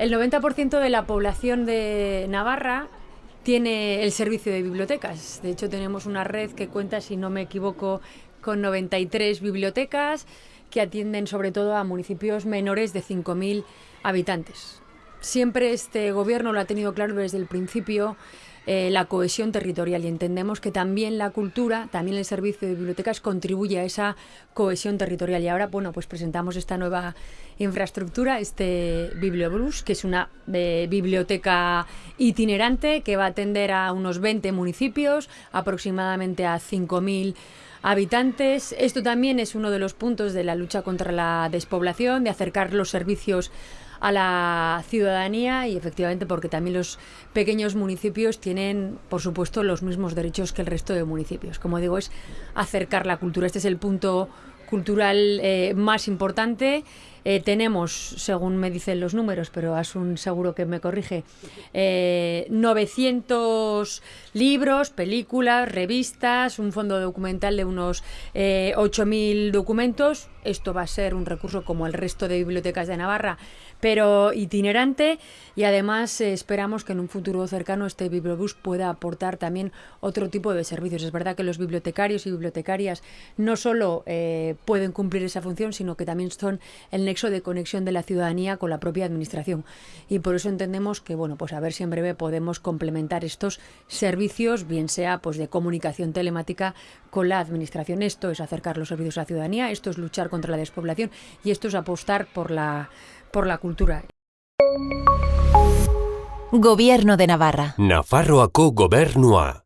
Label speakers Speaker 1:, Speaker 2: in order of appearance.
Speaker 1: El 90% de la población de Navarra tiene el servicio de bibliotecas. De hecho, tenemos una red que cuenta, si no me equivoco, con 93 bibliotecas que atienden sobre todo a municipios menores de 5.000 habitantes. Siempre este gobierno lo ha tenido claro desde el principio eh, la cohesión territorial y entendemos que también la cultura, también el servicio de bibliotecas contribuye a esa cohesión territorial. Y ahora, bueno, pues presentamos esta nueva infraestructura, este Bibliobus, que es una eh, biblioteca itinerante que va a atender a unos 20 municipios, aproximadamente a 5.000 habitantes. Esto también es uno de los puntos de la lucha contra la despoblación, de acercar los servicios a la ciudadanía y efectivamente porque también los pequeños municipios tienen, por supuesto, los mismos derechos que el resto de municipios. Como digo, es acercar la cultura. Este es el punto cultural eh, más importante. Eh, tenemos, según me dicen los números, pero Asun seguro que me corrige, 900 eh, libros, películas, revistas, un fondo documental de unos 8.000 documentos. Esto va a ser un recurso como el resto de bibliotecas de Navarra, pero itinerante y además esperamos que en un futuro cercano este Bibliobus pueda aportar también otro tipo de servicios. Es verdad que los bibliotecarios y bibliotecarias no solo pueden cumplir esa función, sino que también son el nexo de conexión de la ciudadanía con la propia administración. Y por eso entendemos que, bueno, pues a ver si en breve podemos complementar estos servicios, bien sea pues de comunicación telemática con la administración. Esto es acercar los servicios a la ciudadanía, esto es luchar contra la despoblación y esto es apostar por la, por la cultura.
Speaker 2: Gobierno de Navarra.
Speaker 3: Nafarroako gobernua.